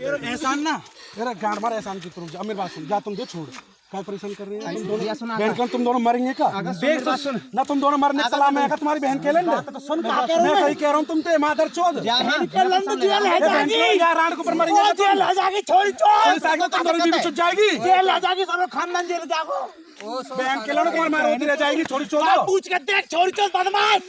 एहसान ना तेरा गांड मार एहसान की तरफ़ जा। मेरी बात सुन जा तुम दो छोड़। क्या परेशान कर रहे हैं? तुम दोनों बहन कौन तुम दोनों मरेंगे क्या? देख तो सुन। ना तुम दोनों मरने का सलाम है तुम्हारी बहन के लेंगे तो सुन मैं सही कह रहा हूँ तुम तो मादर चोद जेल है यार रात को ऊपर मरेंगे जेल है छोड़ कोई साइकिल तुम दोनों बीवी छुट जाएगी। जेल है जागी सब खानदान जेल जागो बहन के लोग तुम्हारे मारे रह जाएगी छोड़ी चोद पूछ के देख छोड़ी छोड़ बदमाश।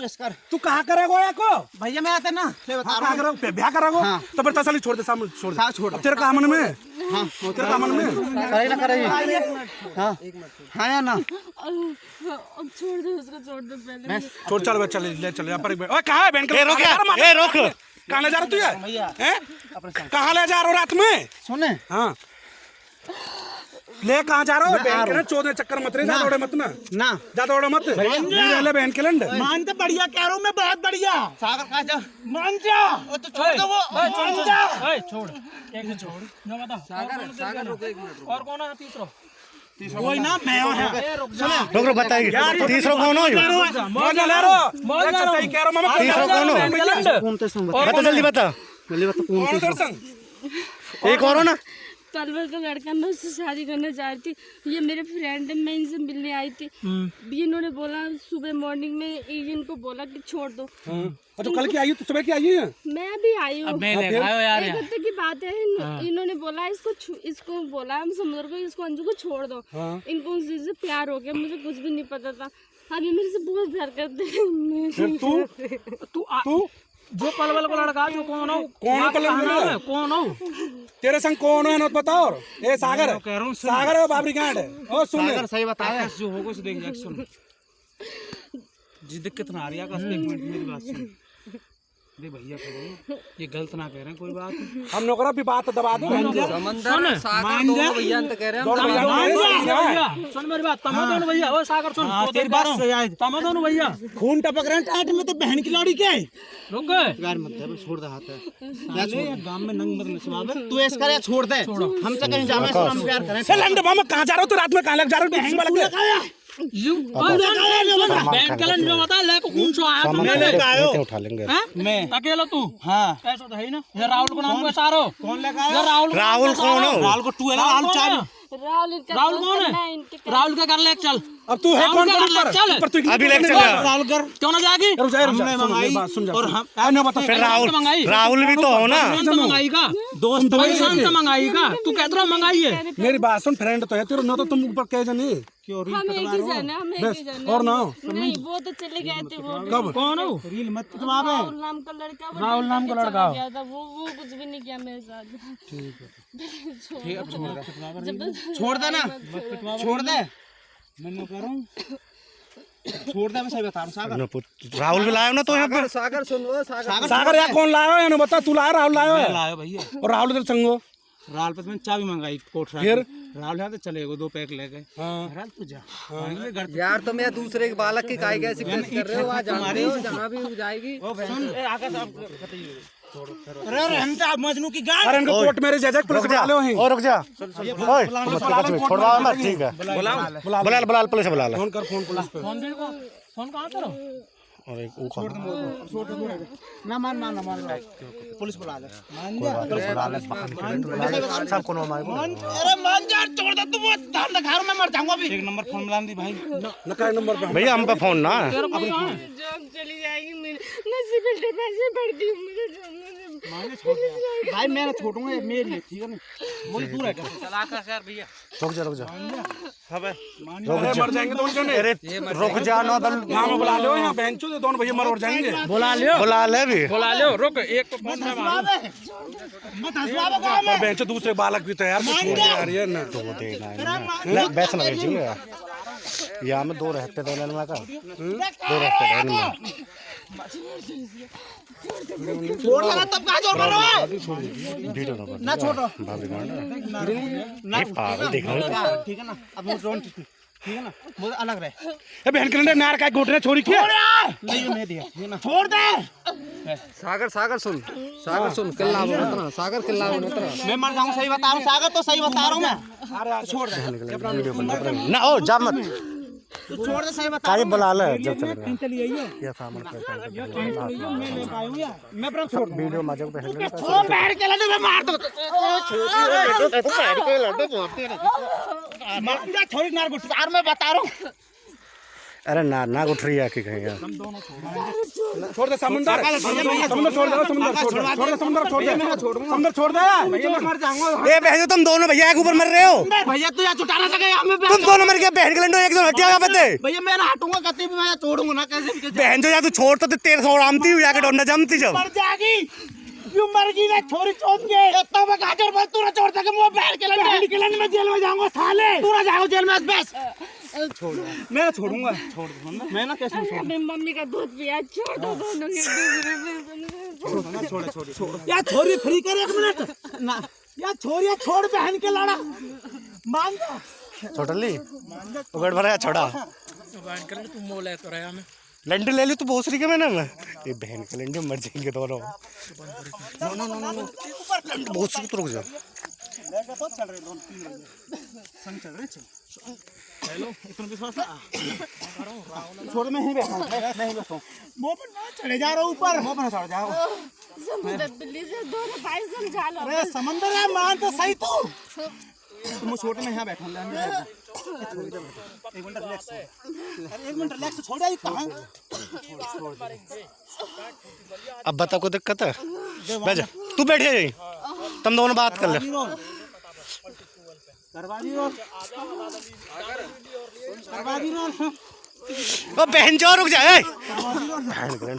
तू इस कर तू कहाँ करेगा या को? भैया मैं आते ना ले बता हाँ, ब्याह करोगे? तो फिर तसली छोड़ दे सामने छोड़ दे। छोड़ तेरे का मन में? हाँ तेरे का मन में? करे ना करे हाँ हाँ या ना? अब छोड़ दो उसको छोड़ दो पहले। छोड़ चल चल ले चल यहाँ पर एक ओए कहाँ है बहन के रोक ए, रोक। कहाँ ले जा रहा तू ये? हैं? कहाँ ले जा रहा रात में? सुने। हाँ। ले कहाँ जा रहा हो? बहन के चौदह चक्कर मत रहे ज़्यादा मत ना। ना। ज़्यादा उड़े मत ले बहन के लंड। मान तो बढ़िया कह रहा हूँ मैं बहुत बढ़िया। सागर कहा जा? मान जा। ओ तो छोड़ दो वो। मान जा। छोड़। एक मिनट छोड़। जो बता। सागर सागर रुको एक मिनट और कौन है? तीसरा। कोई ना मैं हूँ। रुक रुक बताइए। तीसरा कौन हो? यो? मौज ना ले रो अच्छा सही कह रहा हूँ मामा तीसरा कौन हो। कौन तो संग बता। जल्दी बता। कौन है संग। एक और हो ना। पलवल का लड़का मैं उससे शादी करना चाह रही थी। ये मेरे फ्रेंड है मैं इनसे मिलने आई थी। ये इन्होंने बोला सुबह मॉर्निंग में इनको बोला कि छोड़ दो। और तो कल की आई है, तू सुबह की आई है मैं अभी आई हूँ। मैं ले आयो यार। एक हफ़्ते की बात है। इन, इन्होंने बोला इसको इसको बोला हम समुद्र को इसको अंजू को छोड़ दो। इनको उस चीज़ से प्यार हो गया मुझे कुछ भी नहीं पता था। अभी मेरे से बहुत प्यार करते हैं। तू? तू तू जो पलवल को लड़का जो कौन हो? कौन पलवल कौन हो? तेरे संग कौन है ना बताओ। ए सागर। कह रहा हूँ सागर है बाबरी गांड। है ओ सुन। सागर सही बताया। जो होगा उसे देख जा सुन। जिद कितना आ रही है आकाश एक मिनट मेरी बात सुन। भैया कह ये गलत ना कह रहे हैं कोई बात हम लोग भी बात दबा दो दोनों भैया भैया सुन मेरी बात तमा दोनों भैया ओ सागर सुन हाँ, तो तेरी बात। तमा दोनों भैया। खून टपक रहे हैं टाट में तो बहन की लौड़ी क्या है? रुक गए। यार मत दे छोड़ दे हाथ या गाँव में नंग मत तू ऐसा करे छोड़ दे। हमसे कहीं जावे तो हम प्यार करें। से लंड मामा कहाँ जा रहे हो? तो रात में कहाँ लग जा रहे हो? वाला हैं? अकेला तू हाँ। तो है ही ना। ये राहुल को नाम का सारो। कौन राहुल राहुल कौन हो? को टू राहुल राहुल कौन है, राहुल का कर ले चल। अब तू है कौन कर ले, पर? चल। पर अभी लेके चल जा कर। क्यों ना जाएगी? रुक जा हमने मंगाई सुन जा और हम आ, बता फिर राहुल। तो राहुल भी तो हो ना। मंगाई का दोस्त से मंगाई का तू कहते मंगाई है। मेरी बात सुन फ्रेंड तो है तेरे ना तो तुम ऊपर कह जानी। क्यों रील हम एक ही जन हम एक ही जन और ना नहीं वो तो चले गए थे वो कब? कौन हो? रील मत राहुल नाम का लड़का राहुल नाम का लड़का। गया था वो वो कुछ भी नहीं किया मेरे साथ। ठीक है। छोड़ दे। ना। छोड़ दे। मैं कह रहा हूँ छोड़ दे मैं सही बता रहा हूँ। सागर। राहुल भी लाया ना तो यहाँ पर? सागर सुन सागर। सागर यार कौन लाया है? ना बता तू लाया राहुल लाया है? लायो भैया। और राहुल तेरे संगो। राल पे तो मैंने चाबी मंगाई कोट फिर? राल यहाँ तो चले गए दो पैक ले गए। हाँ। राल तू जा। घर यार तुम ये दूसरे के बालक की काय कैसी कर रहे हो? आज जानते जहाँ भी जाएगी। अरे अरे हम तो मजनू की गाड़ अरे इनको कोर्ट मैरिज है पुलिस बुला लो और रुक जा। ओए छोड़वा ठीक है। बुला बुला बुला पुलिस बुला ले। फ़ोन कर फ़ोन पुलिस पे। फ़ोन दे को फ़ोन कहाँ करो? और एक ऊपर ना मान मान ना मान पुलिस बुला ले। मान जा। पुलिस बुला ले सबको मार मान अरे मान जा छोड़ दे तू वो धान का घर में मर जाऊँगा अभी। एक नंबर फ़ोन मिला दी भाई। नकाय नंबर पे। भैया हम पे फ़ोन ना। जॉब चली जाएगी मेरी मैं सिविल डिफेंस में भर्ती भाई मैं छोड़ूँगा मेरी है ठीक है ना मुझे दूर है क्या? चला कर यार भैया। रुक जा रुक जा। अरे मर जाएँगे दोनों जने अरे रुक जा ना दल गाँव में बुला लो यहाँ बहन चो दोनों भैया मर उड़ जाएँगे। बुला लियो। बुला ले भी। बुला लियो रुक एक तो फ़ोन में मारो मत हंसवाओ गाँव में। बहन चो दूसरे बालक भी तो यार छोड़ यार ये ना। तो देना है ना। बैठ लगे जी यहाँ में दो रहते थे का दो रहते थे छोड़ लगा तब कहाँ छोड़ रहा है वीडियो ना ना छोड़ो भाभी पागल देख रहा है। ठीक है ना? अब मुझे ड्रोन ठीक है। ना? मुझे अलग रहे। ए बहन के नार का घोटने छोड़ी क्या नहीं मैं दिया ना। छोड़ दे! सागर सागर सुन। सागर सुन किल्ला बनतना सागर किल्ला बनतना मैं मर जाऊँगा सही बता रहा हूँ सागर तो सही बता रहा हूँ मैं। छोड़ दे। ना ओ जा मत। तू छोड़ दे सही बता काहे बुला ले जब चली है। ये। सामान पे मैं ले हूँ मैं पर छोड़ वीडियो मज़े को पहले छोड़ बैठ के लड्डू मैं मार दो। मार दे छोड़ी नार गुट यार मैं बता रहा हूँ। अरे ना ना उठ रही है कि कहीं यार। छोड़ दे समुंदर। समुंदर छोड़ दे समुंदर छोड़ दे। छोड़ दे समुंदर छोड़ दे। समुंदर छोड़ दे। मैं मर जाऊँगा। ए बहन तुम दोनों भैया के ऊपर मर रहे हो। भैया तू यहाँ छुटाना सके हमें तुम दोनों मर गए बहन के लंडो एक जन हटिया यहाँ पे भैया मैं ना हटूँगा कभी भी मैं छोड़ूँगा ना कैसे भी कैसे। बहन जो या तू छोड़ तो तेरे सौ आमती हुई जाके डोंडा जमती जब मर जाएगी। क्यों मर गई ना छोरी चोट के तो मैं गाजर बस तू ना छोड़ सके मुँह बैठ के लंडे। के लंडे में जेल में जाऊँगा साले। तू ना जाओ जेल में बस। छोड़ मैं छोड़ूँगा। छोड़ दूँगा मैं ना कैसे छोड़? अपनी मम्मी का दूध पिया छोड़ दो दोनों के दूसरे में छोड़ छोड़ छोड़ या छोरी फ्री कर एक मिनट। ना। या छोरिया छोड़ बहन के लड़ा। मान जा। छोटली उगड़ भरा छोड़ा। बात कर तू मोल है तो रहा मैं। लंडे ले ली तू भोसरी के मैंने मैं। ये बहन के लंडे मर जाएँगे दोनों। No no no no no भोसरी तो रुक जा। छोड़ मैं ही बैठा हूँ मैं ही बैठा हूँ। मुँह पर ना चढ़े जा रहा ऊपर। मुँह पर ना चढ़ जाओ समुद्र बिल्ली से दोनों भाई समझा लो। अरे समंदर है मान तो सही तू। तुम छोटे में यहाँ बैठा ले एक मिनट रिलैक्स अरे एक मिनट रिलैक्स छोड़ आई कहाँ अब बता को दिक्कत है? बैठ जा। तू बैठ जा तुम दोनों बात कर ले। करवा दी और करवा दी और ओ बहन जो रुक जा ए। बहन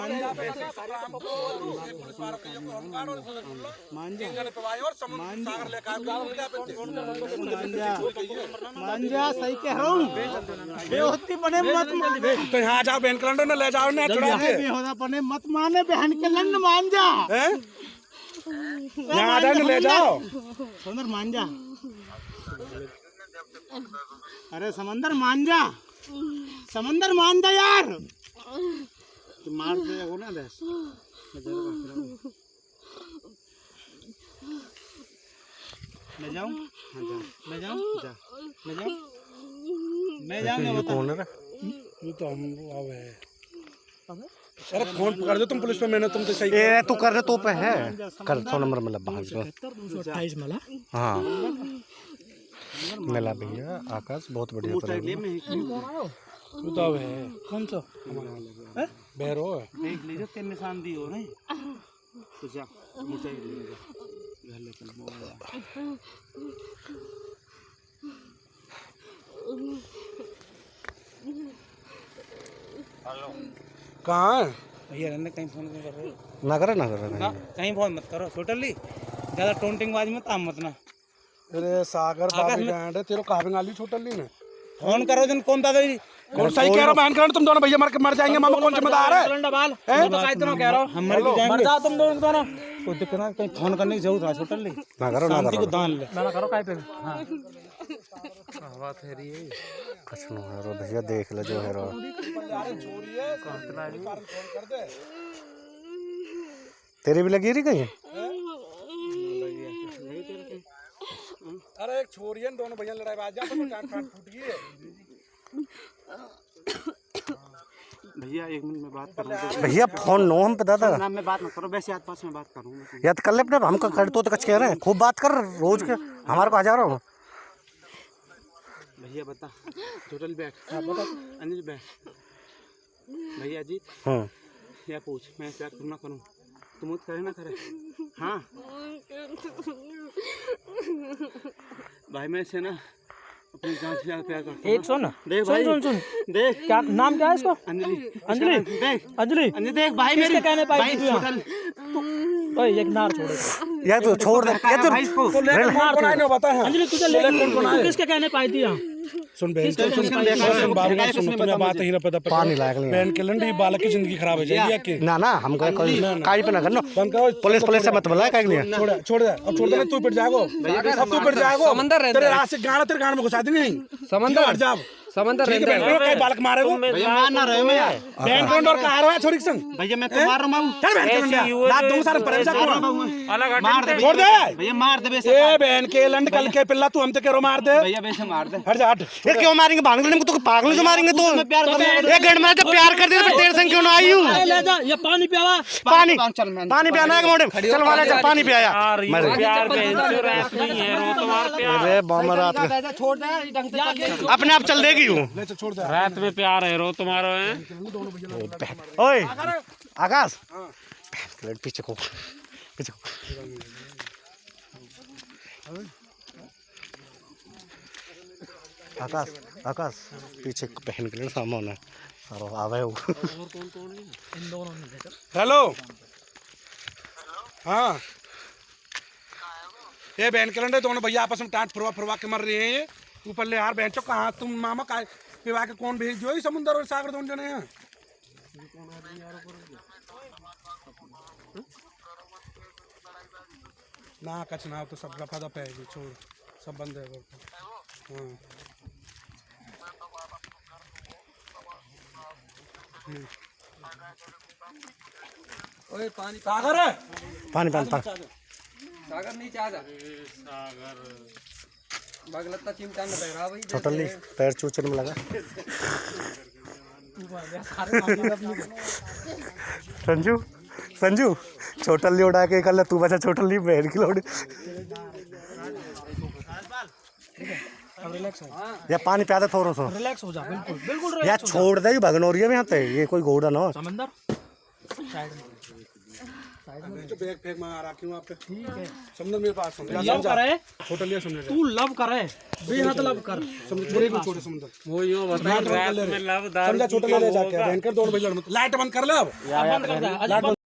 लंडे समझो छोड़ा मान जा सही कह रहा हूँ बेहोती बने मत माने तो यहाँ जाओ बहन कलंडर ने ले जाओ ना छुड़ा के बेहोदा बने मत माने बहन के लंड मान जा हैं? यहाँ आ जाओ ले जाओ समंदर मान जा अरे समंदर मान जा समंदर मान जा यार। तू मार दे वो ना देश मैं जाऊँ? हाँ जा। मैं जाऊँ? जा। मैं जाऊँ? मैं जाऊँ मैं बता। कौन है रे? ये तो हम अब है। अरे फ़ोन पकड़ दो तुम पुलिस में मैंने तुमसे सही ए तू कर रहे तो पे है। कर सौ नंबर में लब्बा हमको अट्ठाईस मला। हाँ। मिला भैया आकाश बहुत बढ़िया है? कौन सा? बहरो है? तेरे निशान दी हो रहे। तो जा मुझे ले जा। घर ले चल मोबाइल कहाँ है? भैया रहने कहीं फ़ोन कर रहे। हो ना करे ना करे कहीं फ़ोन मत करो। टोटली ज़्यादा टोंटिंग बाज मत आम मत ना। अरे सागर बाबी बैंड है तेरे कहा गाली छोटल ली ने। फ़ोन करो जन कौन दादा जी। कौन सही कह रहा बहन कलंडर तुम दोनों भैया मर के मर जाएँगे मामा कौन जिम्मेदार है? डबाल तो काय इतना कह रहा हूँ। हम मर जाएँगे। मर जाओ तुम दोनों दोनों कोई दिक्कत ना कहीं फ़ोन करने की ज़रूरत है टोटली ना करो ना करो। दान ले। ना करो काय पे हाँ। कुछ ना है रो भैया देख ले जो है रो। तेरी भी लगी रही कहीं? अरे एक छोरी है दोनों भैया लड़ाई बाज जा तो टाट फाट फूट गई है। भैया एक मिनट में बात करूँ भैया फ़ोन नो हम पे दादा। ना मैं बात मत करो वैसे आस पास में बात करूँ या तो कर ले अपने हम कर तो कच कह रहे हैं। खूब बात कर रोज के हमारे को हज़ारों भैया बता टोटल बैठ। हाँ बता अनिल बैठ। भैया जी हम्म। या पूछ मैं प्यार करूँ ना करूँ? तुम करे ना करे। हाँ। भाई मैं से ना अपनी जान से ज़्यादा प्यार करता हूँ एक सुन। देख सुन भाई। सुन सुन। देख। क्या नाम क्या है इसका? अंजलि। अंजलि? देख। अंजलि। अंजलि देख भाई मेरे। कहने पाई भाई थी तू ओए एक नार छोड़े। या तो छोड़ दे। या तो भाई इसको तो लेकर कौन कौन ना बता है अंजलि तुझे ले तू किसके कहने पाई थी यहाँ? सुन बहन सुन सुन सुन बाबू का सुन तुम्हें बात ही ना पता पानी लायक नहीं बहन के लंडी बालक की ज़िंदगी खराब हो जाएगी आपकी ना ना हमको कोई काई पे ना करना बंद करो पुलिस पुलिस से मत बुला काई नहीं छोड़ छोड़ दे अब छोड़ दे तू पिट जाएगो अब तू पिट जाएगो समंदर रहता तेरे है। से गाना तेरे गाना में घुसा दी नहीं। समंदर? हट जा अब। समंदर है रहता बहन। कई बालक मारे वो भैया मार ना रहे मैं। यार कौन और कहा रहा है छोरी के संग? भैया मैं तो मार रहा हूँ चल बहन के लंडिया लात सारे पर जा मार दे। छोड़ दे। भैया मार दे बेशक। ए बहन के लंड कल के पिल्ला तू हम ते करो मार दे? भैया बेशक मार दे। हट जा हट। ये क्यों मारेंगे? भाग लेने को तो पागल जो मारेंगे तो। प्यार कर रहा एक घंटे में जब प्यार कर दिया तो तेरे संग क्यों ना आई हूँ? ले जा ये पानी पियावा। पानी। चल मैं पानी पियाना है मोड़े चल वाले चल पानी पियाया। मरे अरे बामा रात छोड़ दे दे। अपने आप चल देगी। हूँ। छोड़ रात में प्यार है रो तुम्हारा है? ओए आकाश। पीछे को। पीछे को। आकाश आकाश पीछे पहन के लिए सामान है। सारा आवे वो हेलो। हाँ। ये बहन के लंडे दोनों भैया आपस में टाट फुरवा फुरवा के मर रहे हैं ये। ऊपर ले यार बहन चो कहाँ? तुम मामा का पिवा के कौन भेज दियो? समुंदर और सागर दोनों जने हैं। ना कच ना तो सब रफा दफ़ा है छोड़। सब बंद है हाँ। ओए पानी सागर है? पानी पानी पानी सागर नीचे आ जा। बगलता चिमटा में बह रहा भाई छोटा ली पैर चूचर में लगा। संजू संजू छोटा ली उड़ा के कल तू बचा छोटा ली बहन की लोड। या पानी प्यादा थोड़ा सा। रिलैक्स हो जा बिल्कुल बिल्कुल या छोड़ दे भगनौरिया में यहाँ पे ये कोई घोड़ा ना हो। बैग फेंक रहा आप पे? ठीक है। समझ मेरे पास समझ। लव करे? छोटा लिया समझ। तू लव करे? बेहद लव कर। समझ छोटे को छोटे समुद्र वो यूँ बता रात में लव समझा छोटा ले ले जाके बहन कर दोनों भैया लाइट बंद कर ले अब। बंद कर दे।